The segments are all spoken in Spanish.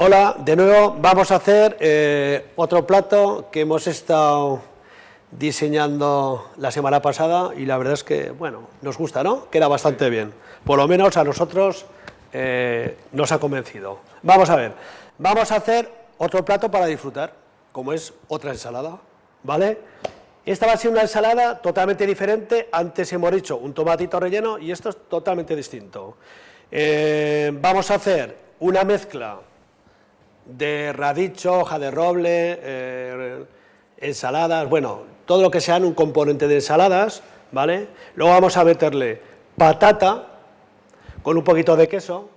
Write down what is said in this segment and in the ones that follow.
Hola, de nuevo vamos a hacer eh, otro plato que hemos estado diseñando la semana pasada y la verdad es que, bueno, nos gusta, ¿no? Queda bastante bien. Por lo menos a nosotros eh, nos ha convencido. Vamos a ver, vamos a hacer otro plato para disfrutar, como es otra ensalada, ¿vale? Esta va a ser una ensalada totalmente diferente, antes hemos dicho un tomatito relleno y esto es totalmente distinto. Eh, vamos a hacer una mezcla de radicho, hoja de roble, eh, ensaladas, bueno, todo lo que sean un componente de ensaladas, ¿vale? Luego vamos a meterle patata con un poquito de queso,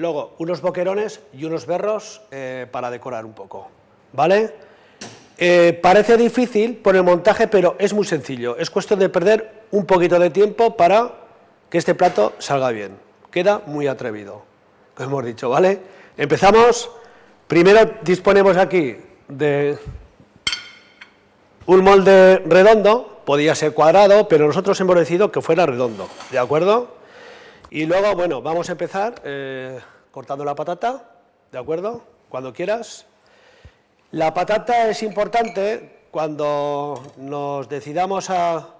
luego unos boquerones y unos berros eh, para decorar un poco, ¿vale? Eh, parece difícil por el montaje, pero es muy sencillo, es cuestión de perder un poquito de tiempo para que este plato salga bien, queda muy atrevido, como hemos dicho, ¿vale? Empezamos Primero disponemos aquí de un molde redondo, podía ser cuadrado, pero nosotros hemos decidido que fuera redondo, ¿de acuerdo? Y luego, bueno, vamos a empezar eh, cortando la patata, ¿de acuerdo? Cuando quieras. La patata es importante cuando nos decidamos a,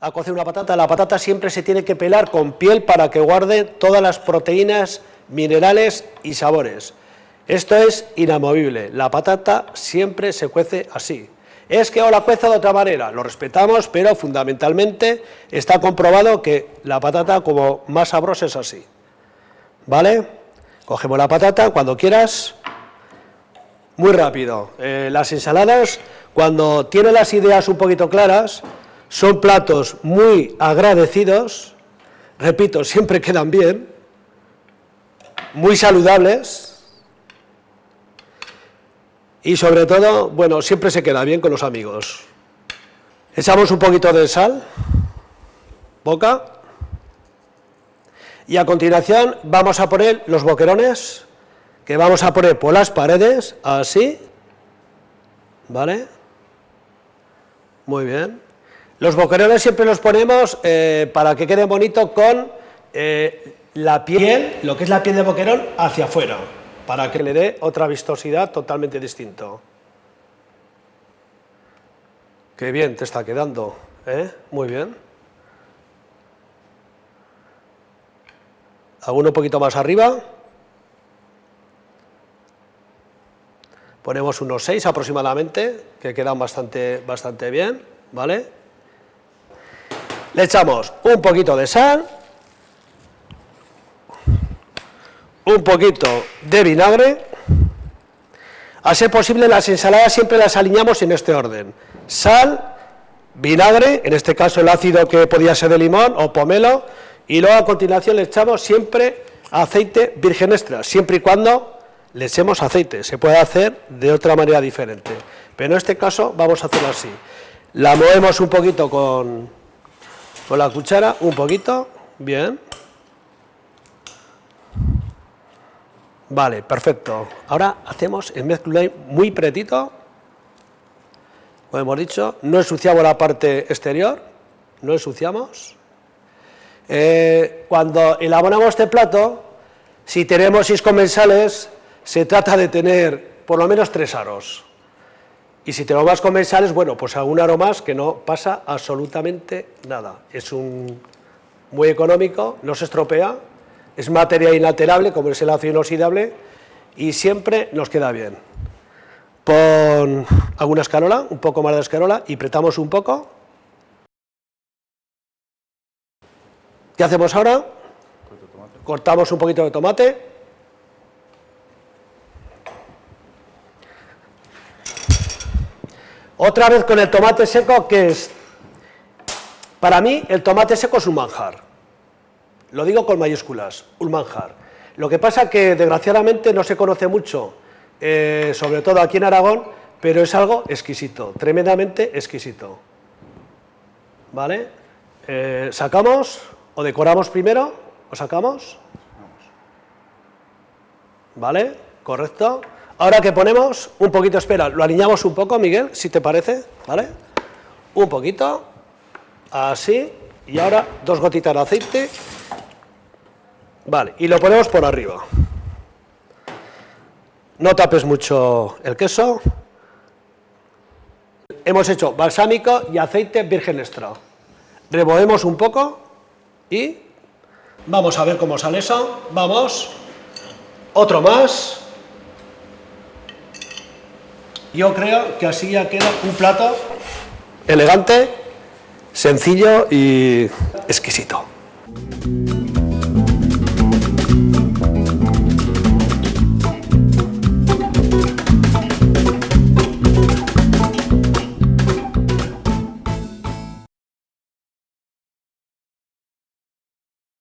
a cocer una patata, la patata siempre se tiene que pelar con piel para que guarde todas las proteínas, minerales y sabores. Esto es inamovible, la patata siempre se cuece así. Es que o la cueza de otra manera, lo respetamos, pero fundamentalmente está comprobado que la patata como más sabrosa es así. ¿Vale? Cogemos la patata cuando quieras, muy rápido. Eh, las ensaladas, cuando tienen las ideas un poquito claras, son platos muy agradecidos, repito, siempre quedan bien, muy saludables, y sobre todo, bueno, siempre se queda bien con los amigos. Echamos un poquito de sal, boca, y a continuación vamos a poner los boquerones, que vamos a poner por las paredes, así, ¿vale? Muy bien. Los boquerones siempre los ponemos eh, para que quede bonito con eh, la piel, lo que es la piel de boquerón, hacia afuera para que le dé otra vistosidad totalmente distinto. Qué bien te está quedando, ¿eh? Muy bien. Hago un poquito más arriba. Ponemos unos 6 aproximadamente, que quedan bastante, bastante bien, ¿vale? Le echamos un poquito de sal, un poquito de vinagre, a ser posible las ensaladas siempre las alineamos en este orden, sal, vinagre, en este caso el ácido que podía ser de limón o pomelo, y luego a continuación le echamos siempre aceite virgen extra, siempre y cuando le echemos aceite, se puede hacer de otra manera diferente, pero en este caso vamos a hacerlo así, la movemos un poquito con, con la cuchara, un poquito, bien, Vale, perfecto. Ahora hacemos el mezcla muy pretito, como hemos dicho, no ensuciamos la parte exterior, no ensuciamos. Eh, cuando elaboramos este plato, si tenemos seis comensales, se trata de tener por lo menos tres aros. Y si tenemos más comensales, bueno, pues algún aro más que no pasa absolutamente nada. Es un muy económico, no se estropea, es materia inalterable, como es el ácido inoxidable, y siempre nos queda bien. Pon alguna escarola, un poco más de escarola, y apretamos un poco. ¿Qué hacemos ahora? Cortamos un poquito de tomate. Otra vez con el tomate seco, que es, para mí, el tomate seco es un manjar. Lo digo con mayúsculas, un manjar. Lo que pasa que desgraciadamente no se conoce mucho, eh, sobre todo aquí en Aragón, pero es algo exquisito, tremendamente exquisito. ¿Vale? Eh, ¿Sacamos o decoramos primero? ¿O sacamos? ¿Vale? Correcto. Ahora que ponemos, un poquito, espera, lo alineamos un poco, Miguel, si te parece, ¿vale? Un poquito, así, y ahora dos gotitas de aceite, vale, y lo ponemos por arriba. No tapes mucho el queso. Hemos hecho balsámico y aceite virgen extra. Removemos un poco y vamos a ver cómo sale eso. Vamos, otro más. Yo creo que así ya queda un plato elegante, sencillo y exquisito.